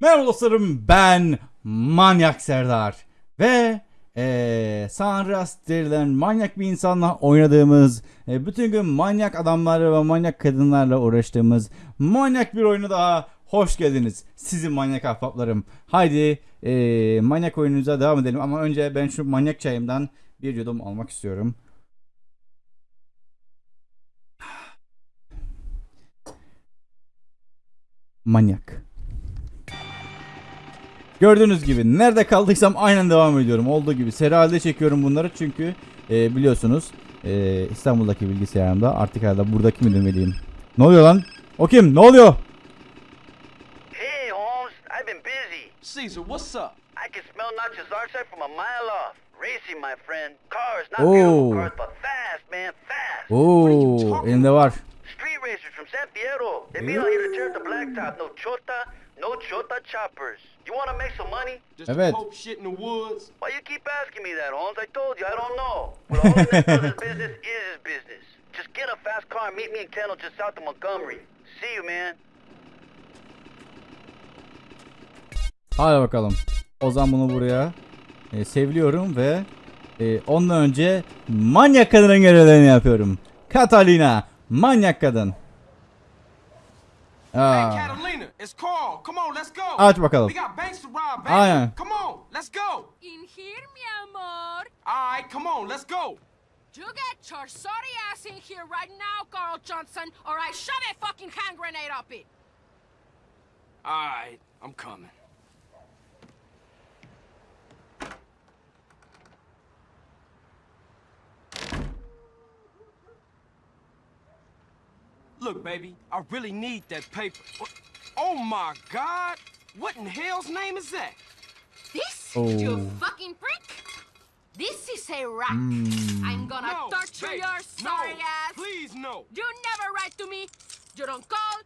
Merhaba dostlarım ben Manyak Serdar ve eee San Andreas denilen manyak bir insanla oynadığımız e, bütün gün manyak adamlarla ve manyak kadınlarla uğraştığımız manyak bir oyunu daha hoş geldiniz sizin manyak ahbaplarım. Haydi eee, manyak oyunumuza devam edelim ama önce ben şu manyak çayımdan bir yudum almak istiyorum. Manyak. Gördüğünüz gibi nerede kaldıysam aynen devam ediyorum. Olduğu gibi seri halde çekiyorum bunları çünkü e, biliyorsunuz e, İstanbul'daki bilgisayarımda artık herhalde buradaki mi demeliyim. Ne oluyor lan? O kim? Ne oluyor? Hey, Holmes, I've been busy. Caesar, what's up? I can smell Nacho's archetype from a mile off. Racing, my friend. Cars, not Oh. beautiful cars, but fast, man, fast. Oo, elinde var. Street racers from San Fierro. They out here to tear up the blacktop. No chota, no chota choppers. You want to make some money? Just Evet. Pope shit in the woods? Why you keep asking me that, Holmes? I told you, I don't know. Well, all that business is his business. Just get a fast car and meet me in Kendall just south of Montgomery. See you, man. Hadi bakalım. O zaman bunu buraya e, sevliyorum ve e, ondan önce manyak kadının görevlerini yapıyorum. Catalina, manyak kadın. Hey, Catalina, it's Carl. Come on, let's go. aç bakalım. We got banks to rob, baby. Aynen. Come on, let's go. In here, mi amor. All right, come on, let's go. You get your sorry ass in here right now, Carl Johnson, or I shove a fucking hand grenade up it. All right, I'm coming. Look, baby, I really need that paper. Oh, oh my God! What in hell's name is that? This, Oh. you fucking prick? This is a rack. Hmm. I'm gonna No, torture baby, your sorry no, ass. Please, no. You never write to me. You don't call.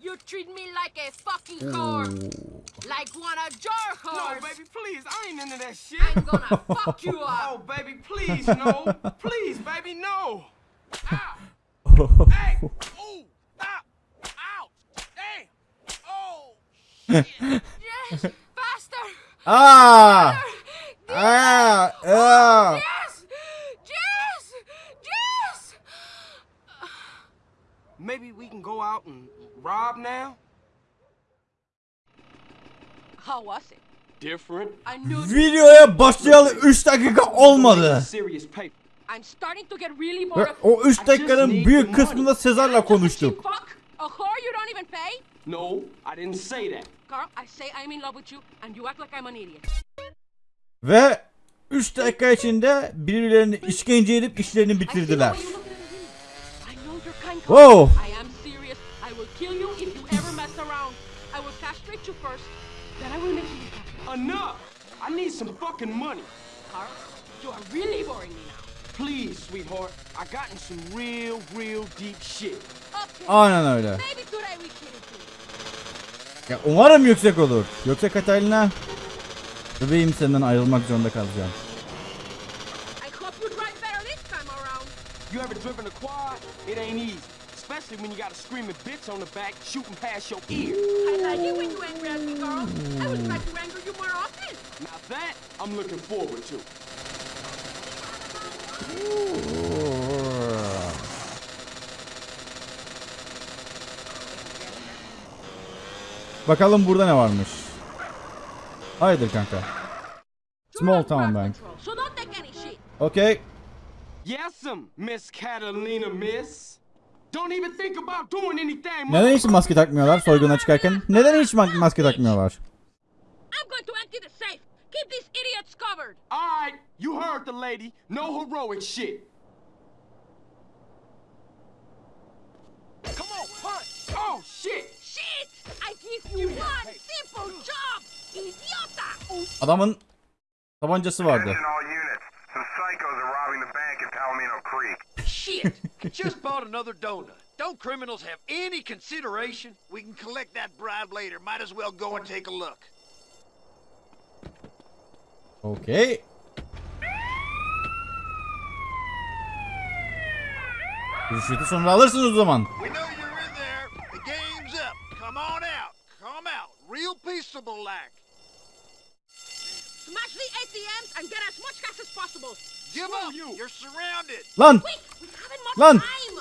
You treat me like a fucking whore. Oh. Like one of your No, baby, please. I ain't into that shit. I'm gonna fuck you Oh, baby, please, no. please, baby, no. Ow. Ah. Oh. Aa! yes, yes, yes. Maybe we can go out and rob now? How was it? Different. I knew Videoya başlayalı 3 dakika olmadı. Serious paper. I'm starting to get really bored Ve o 3 dakikanın büyük kısmında Sezar'la konuştuk. No, I didn't say that. Carl, I say I'm in love with you, and you act like I'm an idiot. Ve 3 dakika içinde birbirlerini işkence edip işlerini bitirdiler. way you look at me. I know you're kind. Whoa. I am serious. I will kill you if you ever mess around. I will castrate you first, then I will make you happy. Enough. I need some fucking money. Carl, you are really boring me now. Please, sweetheart. I got in some real, real deep shit. Aynen öyle. Ya umarım yüksek olur. Yoksa Katalina bebeğim senden ayrılmak zorunda kalacağım. You ever driven a quad? It ain't easy. Especially when you got a screaming bitch on the back shooting past your ear. I like it when you angry at me, Carl. I would like to anger you more often. Now that I'm looking forward to. Bakalım burada ne varmış. Hayırdır kanka. Small town bank. Okay. Yes'm, Miss Catalina, miss. Don't even think about doing anything. Neden hiç maske takmıyorlar soyguna çıkarken? Neden hiç ma- maske takmıyorlar? I'm going to empty the safe. Keep these idiots covered. All right, you heard the lady. No heroic shit. Come on, punch. Oh, shit. Shit! I give you one simple job, idiota! Adamın tabancası vardı. Attention all units. Some psychos are robbing the bank in Palomino Creek. Shit! Just bought another donut. Don't criminals have any consideration? We can collect that bribe later. Might as well go and take a look. Okay. Rüşveti sonra alırsınız o zaman. We know you're in there. The game's up. Come on out. Come out. Real peaceful. peaceable like. Smash the ATMs and get as much cash as possible. Give Screw up! you. You're surrounded! Lan! Quick, we haven't much Lan! time.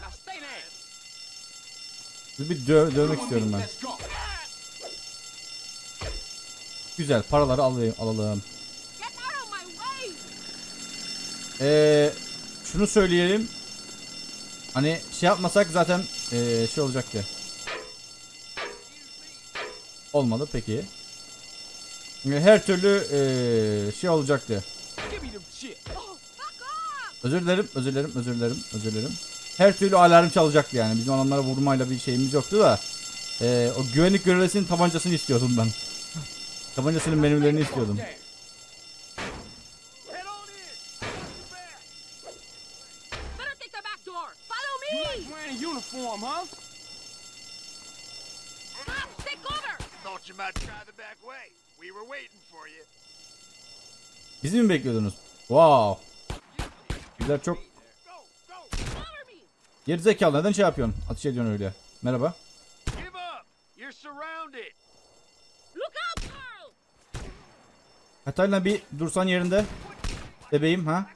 Now stay there. Sizi bir dö- dövmek istiyorum ben. Güzel paraları alayım, alalım. Ee, şunu söyleyelim. Hani şey yapmasak zaten ee, şey olacaktı. Olmadı peki. Ee, Her türlü ee, şey olacaktı. Özür dilerim, özür dilerim, özür dilerim, özür dilerim her türlü alarm çalacaktı yani. Bizim adamlara vurmayla bir şeyimiz yoktu da. Ee, o güvenlik görevlisinin tabancasını istiyordum ben. Tabancasının menülerini istiyordum. Bizi mi bekliyordunuz? Wow. Güzel çok Gerizekalı neden şey yapıyorsun? Atış ediyorsun öyle. Merhaba. Hatayla bir dursan yerinde. Bebeğim ha.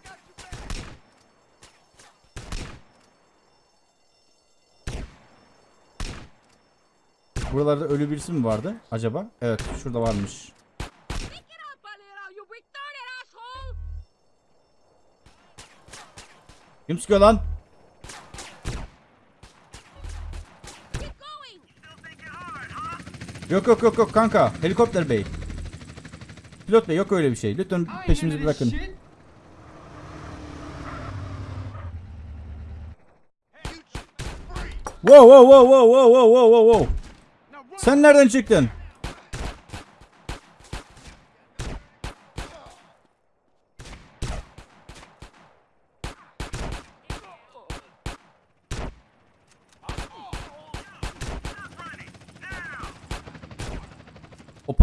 Buralarda ölü birisi mi vardı acaba? Evet şurada varmış. Kim lan? Yok yok yok yok kanka. Helikopter bey. Pilot bey yok öyle bir şey. Lütfen peşimizi bırakın. Wow wow wow wow wow wow wow wow. Sen nereden çıktın?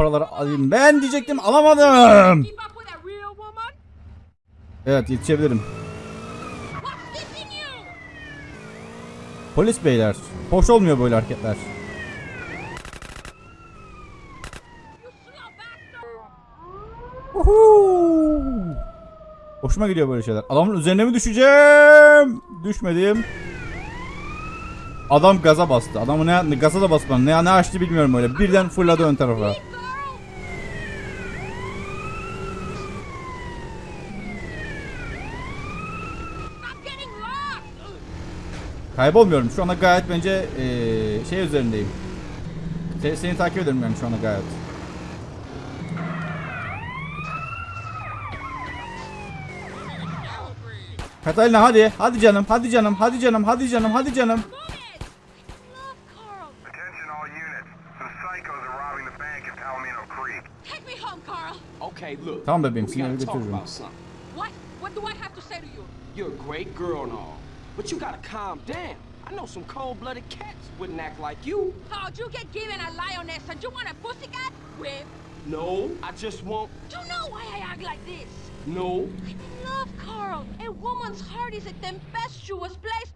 Paraları alayım. Ben diyecektim alamadım. Evet yetişebilirim. Polis beyler. Hoş olmuyor böyle hareketler. Uhu. Hoşuma gidiyor böyle şeyler. Adamın üzerine mi düşeceğim? Düşmedim. Adam gaza bastı. Adamı ne, ne gaza da basmadı. Ne, ne açtı bilmiyorum öyle. Birden fırladı ön tarafa. Girl. Stop getting lost. Kaybolmuyorum. Şu anda gayet bence eee, şey üzerindeyim. Se- seni takip ederim yani şu anda gayet. Katalina hadi. Hadi canım. Hadi canım. Hadi canım. Hadi canım. Hadi canım. Move it. Love Carl. Attention all units. Some psychos are robbing the bank in Palomino Creek. Take me home, Carl. Okay, look. Tamam bebeğim, seni eve götürürüm. What? What do I have to say to you? You're a great girl and all, but you gotta calm down. I know some cold-blooded cats wouldn't act like you. Thought you get given a lioness and you want a pussycat? Whip. No, I just want. You know why I act like this. No. İn love, Carl. A woman's heart is a tempestuous place.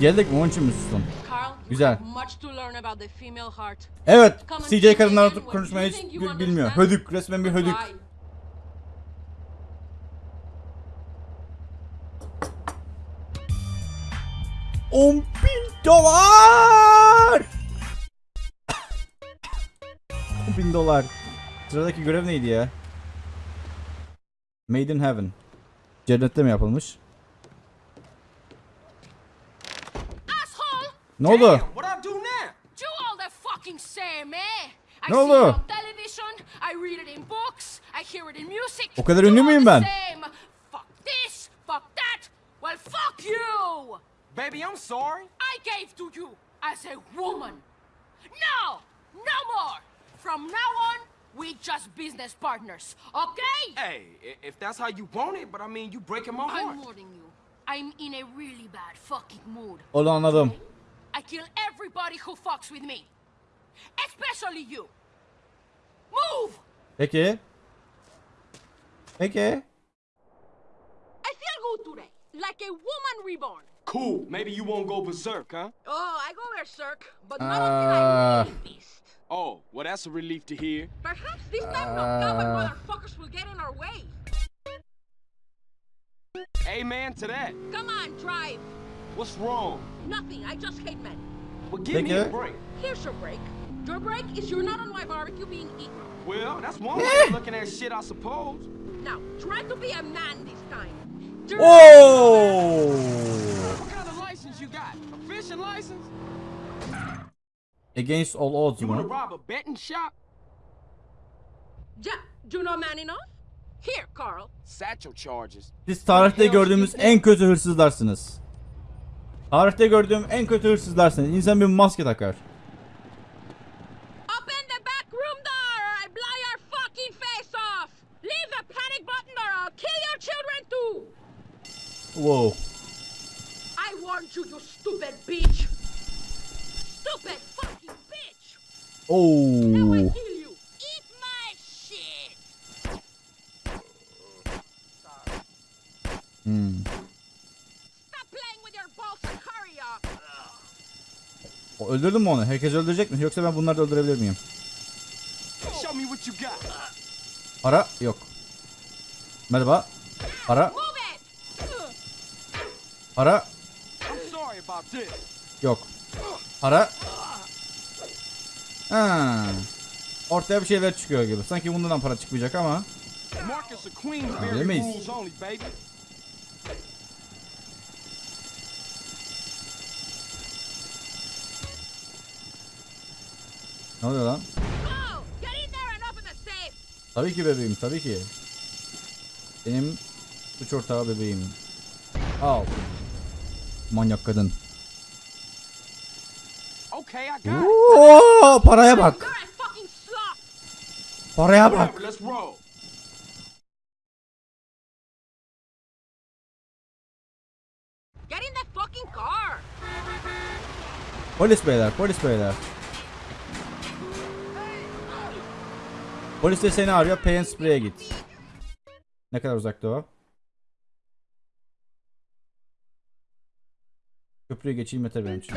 Geldik mi? Onun için mi sustun? Carl, you Güzel. have much to learn about the female heart. Evet. CJ kadınlar konuşmayı hiç bilmiyor. Hödük. Resmen bir hödük. 10 bin dolar. 10 bin dolar. Sıradaki görev neydi ya? Made in Heaven. Cennette mi yapılmış? Asshole! Ne oldu? Damn, what I do now? You all Baby, I'm sorry. I gave to you as a woman. No, no more. From now on, we just business partners, okay? Hey, if that's how you want it, but I mean, you breaking my I'm heart. warning you. I'm in a really bad fucking mood. Onu anladım. I kill everybody who fucks with me. Especially you. Move! Peki. Peki. I feel good today. Like a woman reborn. Cool. Maybe you won't go berserk, huh? Oh, I go berserk, but not Uh. until I really beast. Oh, well, that's a relief to hear. Perhaps this time no cowboy motherfuckers will get in our way. Amen to that. Come on, drive. What's wrong? Nothing, I just hate men. Well, give me a break. Here's your break. Your break is you're not on my barbecue being eaten. Well, that's one way of looking at shit, I suppose. Now, try to be a man this time. Drive. What kind of license you got? A fishing license? Against all odds You want to mı? rob a betting shop? Yeah, do you know man enough? Here, Carl. Satchel charges. Siz tarihte gördüğümüz en kötü hırsızlarsınız. Tarihte gördüğüm en kötü hırsızlarsınız. İnsan bir maske takar. Open the back room door or I blow your fucking face off! Leave the panic button or I'll kill your children too! Wow. I warned you, you stupid bitch! Stupid fucking bitch! Now I kill you! Eat my shit! Hmm. Stop playing with your balls and hurry up! O, Öldürdün mü onu? Herkes öldürecek mi? Yoksa ben bunları da öldürebilir miyim? Show me what you got. Para yok. Merhaba. Para. Para I'm sorry about this. yok. Para. Ha. Ortaya bir şeyler çıkıyor gibi. Sanki bundan para çıkmayacak ama. Bilemeyiz. Ne oluyor lan? Go! Get in there and open the safe! Tabii ki bebeğim tabii ki. Benim suç ortağı bebeğim. Al. Manyak kadın. Okay, I got it. Oo, paraya bak. Paraya bak. Whatever, let's roll. Get in the fucking car! Polis beyler, polis beyler. Polis de seni arıyor. Pay and Spray'e git. Ne kadar uzakta o? Köprüyü geçeyim yeter benim için.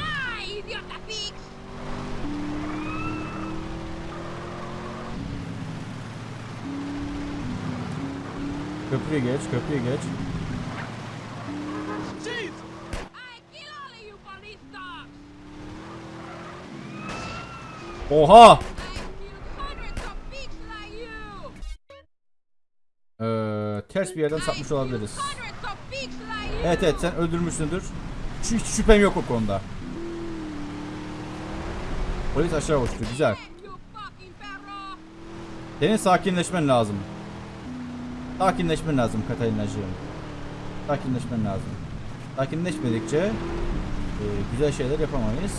Köprüyü geç, köprüyü geç. Oha! Ee, ters bir yerden sapmış olabiliriz. Evet evet sen öldürmüşsündür. Hiç şüphem yok o konuda. Polis aşağı uçtu. Güzel. Senin sakinleşmen lazım. Sakinleşmen lazım Katalinacığım. Sakinleşmen lazım. Sakinleşmedikçe e, güzel şeyler yapamayız.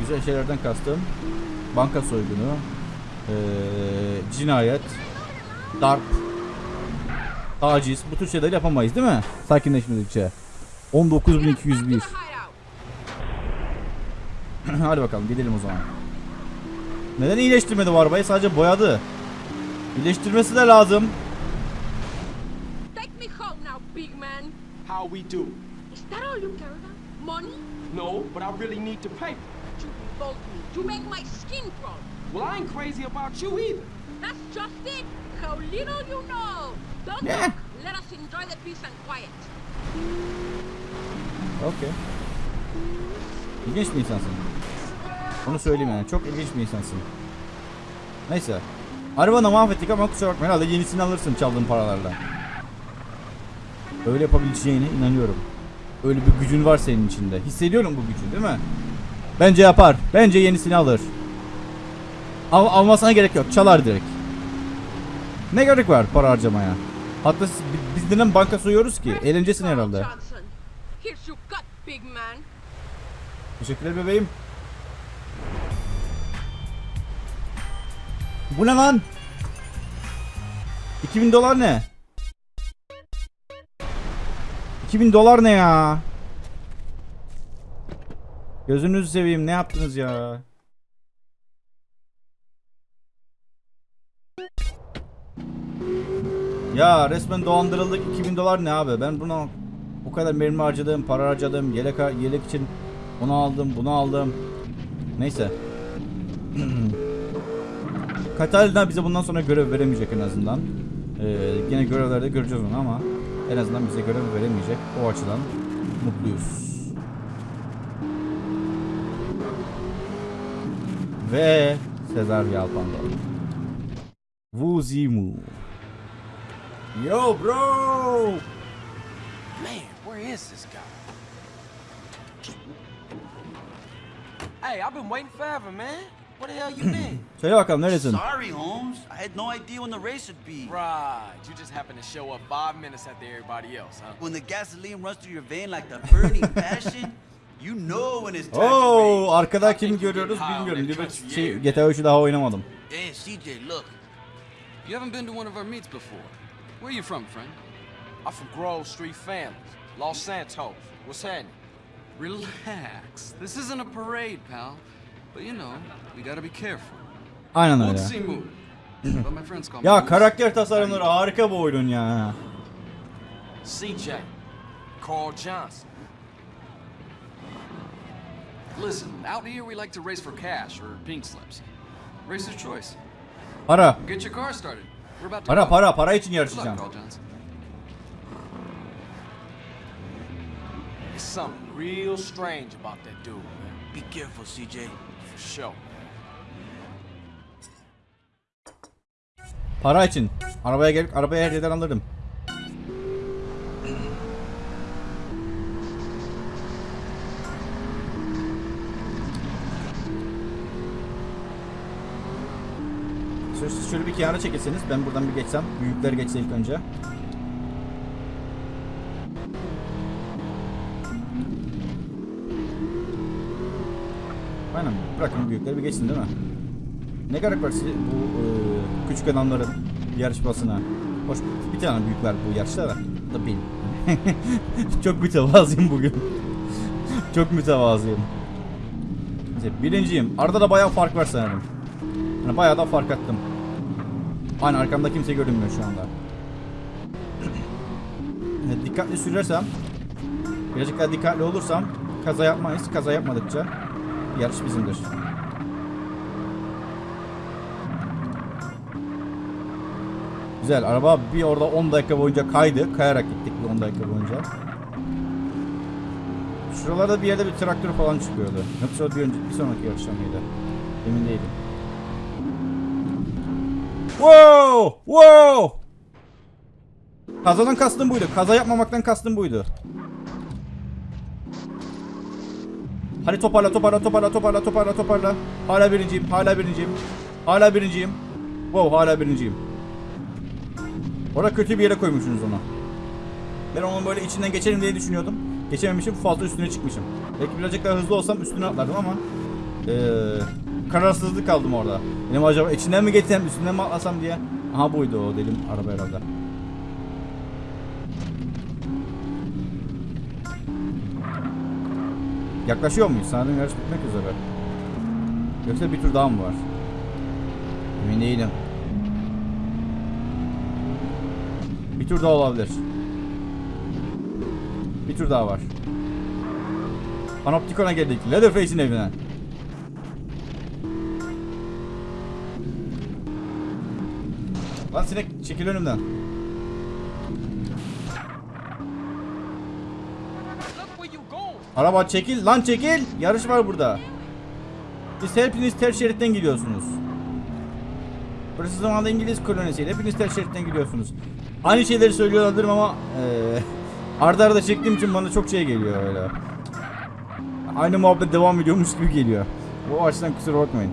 Güzel şeylerden kastım banka soygunu, e, cinayet, darp, taciz bu tür şeyler yapamayız değil mi? Sakinleşmedikçe. 19201. Back to the hideout! Hadi bakalım gidelim o zaman. Neden iyileştirmedi bu arabayı? Sadece boyadı. İyileştirmesi de lazım. Take me home now, big man! How we do? Is that all you care about? Money? No, but I really need the paper. You revolt me. You make my skin crawl. Well, I ain't crazy about you either. That's just it. How little you know. Don't Yeah. talk. Let us enjoy the peace and quiet. Okey. İlginç bir insansın. Onu söyleyeyim yani. Çok ilginç bir insansın. Neyse. Arabanı mahvettik ama kusura bakma. Herhalde yenisini alırsın çaldığın paralarla. Öyle yapabileceğine inanıyorum. Öyle bir gücün var senin içinde. Hissediyorum bu gücü değil mi? Bence yapar. Bence yenisini alır. Al almasına gerek yok. Çalar direkt. Ne gerek var para harcamaya? Hatta biz neden banka soyuyoruz ki? Eğlencesin herhalde. Big man. Teşekkürler bebeğim. Bu ne lan? 2000 dolar ne? 2000 dolar ne ya? Gözünüzü seveyim ne yaptınız ya? Ya resmen dolandırıldık 2000 dolar ne abi? Ben buna O kadar mermi harcadım, para harcadım, yelek, yelek için onu aldım, bunu aldım. Neyse. Katalina bize bundan sonra görev veremeyecek en azından. Ee, yine görevlerde göreceğiz onu ama en azından bize görev veremeyecek. O açıdan mutluyuz. Ve Sezar Yalpando. Wuzimu. Yo bro! Man, where is this guy? Hey, I've been waiting forever, man. Where the hell you been? Söyle bakalım neresin? Sorry, Holmes. I had no idea when the race would be. right, you just happened to show up five minutes after everybody else, huh? When the gasoline runs through your vein like the burning passion, you know when it's time to Oo, arkada kim görüyoruz bilmiyorum. Liberty şey, GTA 3'ü daha oynamadım. Hey, CJ, look. You haven't been to one of our meets before. Where you from, friend? I'm from Grove Street Families, Los Santos. What's happening? Relax. This isn't a parade, pal. But you know, we gotta be careful. Aynen öyle. Ya karakter tasarımları harika bu oyunun ya. CJ, Carl Johnson. Listen, out here we like to race for cash or pink slips. Racer's choice. Para. Get your car started. We're about to Para para para için yarışacağım. Carl Johnson. There's something real strange about that dude, man. Be careful, CJ. For sure. Para için. Arabaya gelip arabaya her yerden alırım. Şöyle, şöyle bir kenara çekilseniz ben buradan bir geçsem. Büyükler geçse ilk önce. Aynen bırakın büyükleri bir geçsin değil mi? Ne gerek var size bu e, küçük adamların yarışmasına? Hoş bir tane büyük var bu yarışta da. Da benim. Çok mütevazıyım bugün. Çok mütevazıyım. İşte birinciyim. Arada da bayağı fark var sanırım. Yani bayağı da fark attım. Aynen arkamda kimse görünmüyor şu anda. Dikkatli sürersem, birazcık daha dikkatli olursam kaza yapmayız. Kaza yapmadıkça yarış bizimdir. Güzel. Araba bir orada 10 dakika boyunca kaydı. Kayarak gittik bir 10 dakika boyunca. Şuralarda bir yerde bir traktör falan çıkıyordu. Yoksa bir, önce, bir sonraki yarışta mıydı? Emin değilim. Wow! Wow! Kazadan kastım buydu. Kaza yapmamaktan kastım buydu. Hadi toparla toparla toparla toparla toparla toparla. Hala birinciyim. Hala birinciyim. Hala birinciyim. Wow hala birinciyim. Orada kötü bir yere koymuşsunuz onu. Ben onun böyle içinden geçerim diye düşünüyordum. Geçememişim fazla üstüne çıkmışım. Belki birazcık daha hızlı olsam üstüne atlardım ama eee kararsızlık kaldım orada. Benim acaba içinden mi geçsem üstünden mi atlasam diye. Aha buydu o dedim araba herhalde. Yaklaşıyor muyuz? Sanırım yarış bitmek üzere. Yoksa bir tur daha mı var? Emin değilim. Bir tur daha olabilir. Bir tur daha var. Panoptikon'a geldik. Leatherface'in evine. Lan sinek çekil önümden. Araba çekil lan çekil. Yarış var burada. Siz hepiniz ters şeritten gidiyorsunuz. Burası zamanında İngiliz kolonisiydi. Hepiniz ters şeritten gidiyorsunuz. Aynı şeyleri söylüyor olabilirim ama eee arda arada çektiğim için bana çok şey geliyor öyle. Aynı muhabbet devam ediyormuş gibi geliyor. O açıdan kusura bakmayın.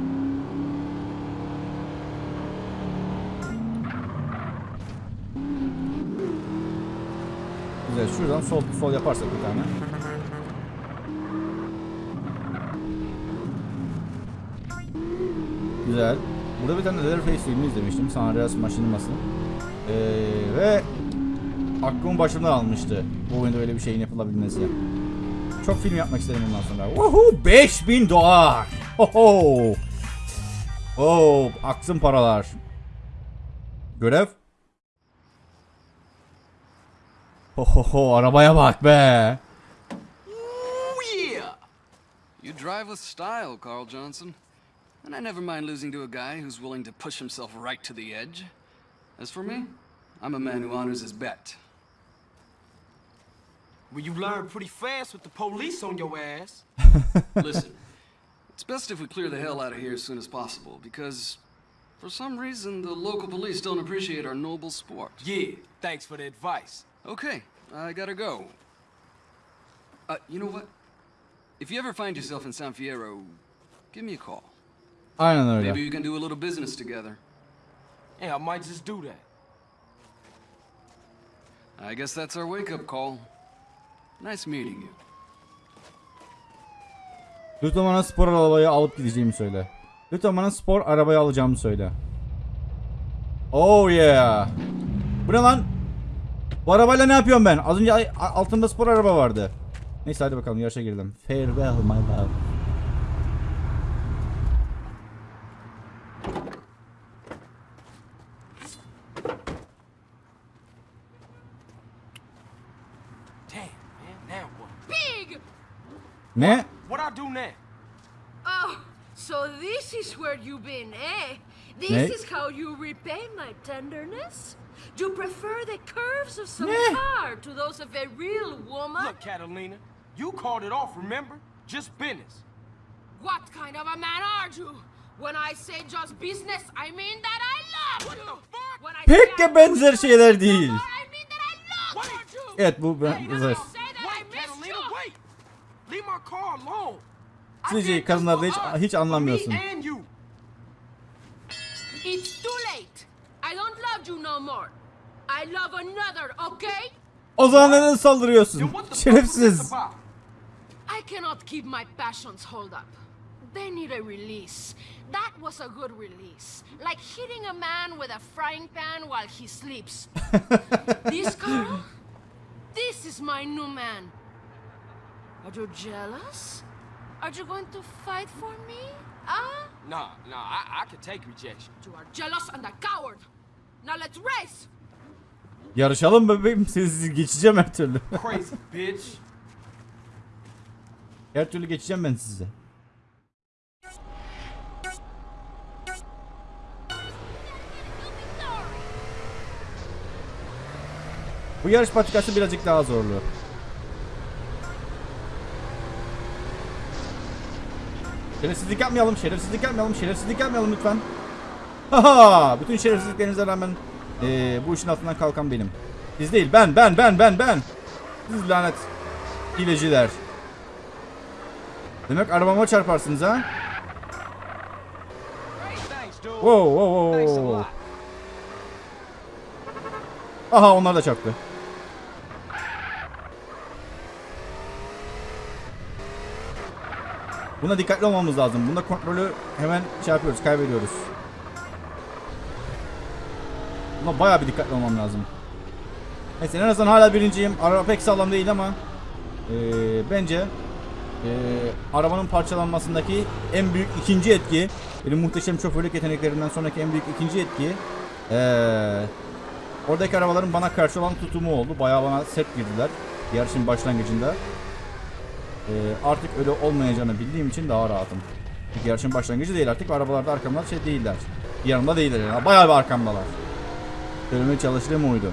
Güzel şuradan sol sol yaparsak bir tane. Güzel. Burada bir tane Leatherface filmi izlemiştim. San Andreas Machinima'sı. Ee, ve aklımın başımdan almıştı. Bu oyunda öyle bir şeyin yapılabilmesi. Çok film yapmak isterim bundan sonra. Woohoo! 5000 dolar! Hoho! Oh, aksın paralar. Görev? Ho ho ho arabaya bak be. You drive with style, Carl Johnson. And I never mind losing to a guy who's willing to push himself right to the edge. As for me, I'm a man who honors his bet. Well, you learn pretty fast with the police on your ass. Listen, it's best if we clear the hell out of here as soon as possible, because for some reason the local police don't appreciate our noble sport. Yeah, thanks for the advice. Okay, I gotta go. Uh, you know what? If you ever find yourself in San Fierro, give me a call. Aynen Maybe öyle. we can do a little business together. Yeah, I might just do that. I guess that's our wake-up call. Nice meeting you. Lütfen bana spor arabayı alıp gideceğimi söyle. Lütfen bana spor arabayı alacağımı söyle. Oh yeah. Bu ne lan? Bu arabayla ne yapıyorum ben? Az önce altımda spor araba vardı. Neyse hadi bakalım yarışa girdim. Farewell my love. Ne? What I do now? Oh, so this is where you've been, eh? This Ne? is how you repay my tenderness? Do you prefer the curves of some Ne? car to those of a real woman? Look, Catalina, you called it off, remember? Just business. What kind of a man are you? When I say just business, I mean that I love you. When I Pek say I de benzer wish şeyler you değil. more, I mean Sizce kadınlarda hiç- hiç anlamıyorsun. It's too late. I don't love you no more. I love another, okay? O zaman neden saldırıyorsun? Şerefsiz. I cannot keep my passions hold up. They need a release. That was a good release. Like hitting a man with a frying pan while he sleeps. this Carl? This is my new man. Are you jealous? Are you going to fight for me? Ah? Nah, nah, I, I can take rejection. You are jealous and a coward. Now let's race! Yarışalım bebeğim. Sizi geçeceğim her türlü. Crazy bitch. her türlü geçeceğim ben sizi. Bu yarış patikası birazcık daha zorlu. Şerefsizlik yapmayalım, şerefsizlik yapmayalım, şerefsizlik yapmayalım lütfen. Haha! Bütün şerefsizliklerinize rağmen eee, bu işin altından kalkan benim. Siz değil, ben, ben, ben, ben, ben. Siz lanet hileciler. Demek arabama çarparsınız ha? Wow, wow, wow. Aha onlar da çarptı. Buna dikkatli olmamız lazım. Bunda kontrolü hemen şey yapıyoruz, kaybediyoruz. Buna bayağı bir dikkatli olmam lazım. Neyse en azından hala birinciyim. Araba pek sağlam değil ama eee, bence eee, arabanın parçalanmasındaki en büyük ikinci etki benim muhteşem şoförlük yeteneklerimden sonraki en büyük ikinci etki eee, oradaki arabaların bana karşı olan tutumu oldu. Bayağı bana sert girdiler yarışın başlangıcında. Eee, artık öyle olmayacağını bildiğim için daha rahatım. Çünkü yarışın başlangıcı değil artık arabalarda arkamda şey değiller. Yanımda değiller yani bayağı bir arkamdalar. Söylemeye çalıştığım oydu.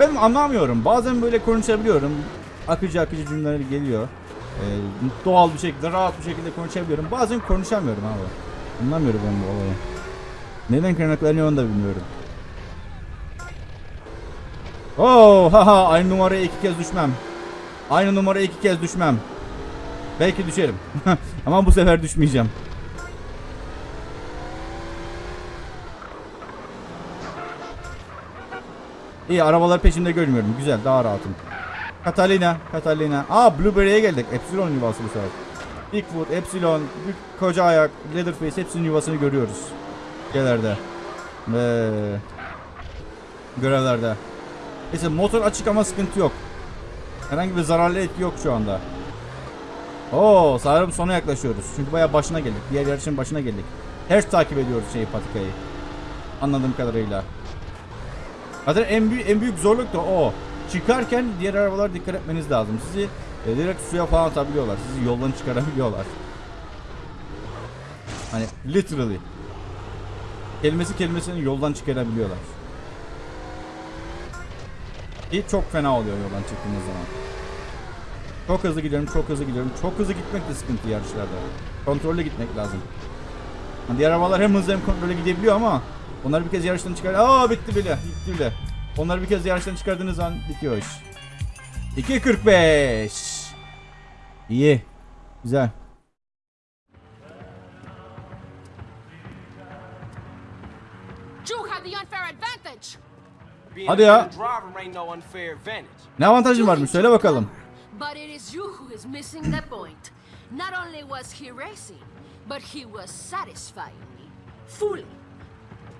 Ben anlamıyorum. Bazen böyle konuşabiliyorum. Akıcı akıcı cümleler geliyor. Ee, doğal bir şekilde, rahat bir şekilde konuşabiliyorum. Bazen konuşamıyorum abi. Anlamıyorum ben bu olayı. Neden kaynaklanıyor onu da bilmiyorum. Oo, haha aynı numaraya iki kez düşmem. Aynı numaraya iki kez düşmem. Belki düşerim. Ama bu sefer düşmeyeceğim. İyi arabalar peşinde görmüyorum. Güzel daha rahatım. Catalina, Catalina. Aa Blueberry'e geldik. Epsilon yuvası bu sefer. Bigfoot, Epsilon, büyük koca ayak, Leatherface hepsinin yuvasını görüyoruz. Şeylerde. Ve görevlerde. Neyse motor açık ama sıkıntı yok. Herhangi bir zararlı etki yok şu anda. Oo, sanırım sona yaklaşıyoruz. Çünkü bayağı başına geldik. Diğer yarışın başına geldik. Ters takip ediyoruz şeyi patikayı. Anladığım kadarıyla. Zaten en büyük, en büyük zorluk da o. Çıkarken diğer arabalara dikkat etmeniz lazım. Sizi e, direkt suya falan atabiliyorlar. Sizi yoldan çıkarabiliyorlar. Hani literally. Kelimesi kelimesini yoldan çıkarabiliyorlar. Ki çok fena oluyor yoldan çıktığınız zaman. Çok hızlı gidiyorum, çok hızlı gidiyorum. Çok hızlı gitmek de sıkıntı yarışlarda. Kontrollü gitmek lazım. Hani diğer arabalar hem hızlı hem kontrollü gidebiliyor ama onları bir kez yarıştan çıkar. Aa bitti bile, bitti bile. Onları bir kez yarıştan çıkardığınız an bitiyor iş. 2.45. İyi. Güzel. Hadi ya. Ne avantajın varmış söyle bakalım. But it is you who is missing the point. Not only was he racing, but he was satisfying me. Fully.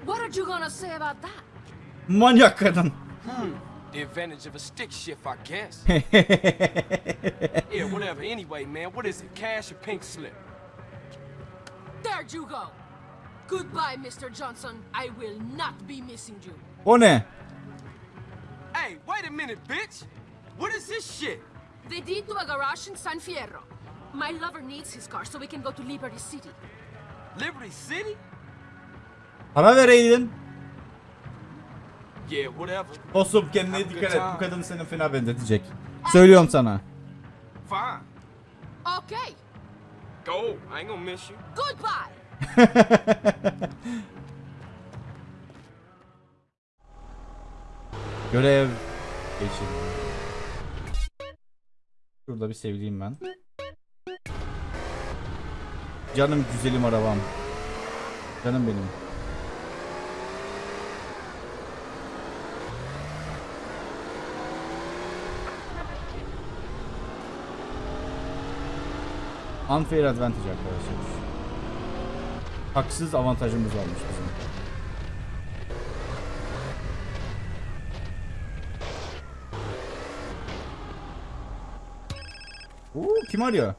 What are you gonna say about that? Manyak kadın. The advantage of a stick shift, I guess. yeah, whatever. Anyway, man, what is it? Cash or pink slip? There you go. Goodbye, Mr. Johnson. I will not be missing you. O ne? Hey, wait a minute, bitch! What is this shit? The deed to a garage in San Fierro. My lover needs his car so we can go to Liberty City. Liberty City? Para vereydin. Yeah, whatever. Dostum kendine dikkat et. Bu kadın seni fena benzetecek. Söylüyorum sana. Fine. Okay. Go. I ain't gonna miss you. Goodbye. Görev geçin. Şurada bir sevdiğim ben. Canım güzelim arabam. Canım benim. Unfair advantage arkadaşlar. Haksız avantajımız varmış bizim. Oo, kim arıyor?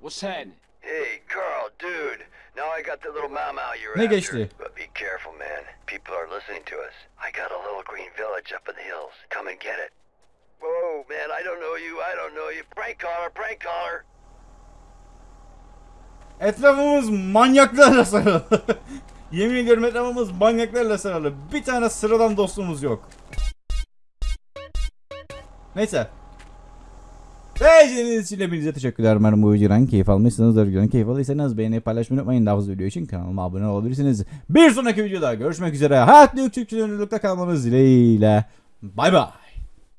What's happening? Hey, Carl, dude. Now I got the little mau you're Ne after. geçti? But be careful, man. People are listening to us. I got a little green village up in the hills. Come and get it. Whoa, man, I don't know you. I don't know you. Prank caller, prank caller. Etrafımız manyaklarla sarılı. Yemin ediyorum etrafımız manyaklarla sarılı. Bir tane sıradan dostumuz yok. Neyse. Ve izlediğiniz için hepinize teşekkürler. Umarım bu videodan keyif almışsınızdır. Videodan keyif aldıysanız beğenip paylaşmayı unutmayın. Daha fazla video için kanalıma abone olabilirsiniz. Bir sonraki videoda görüşmek üzere. Hayatlı Türkçülüğünlükte kalmanız dileğiyle. Bay bay.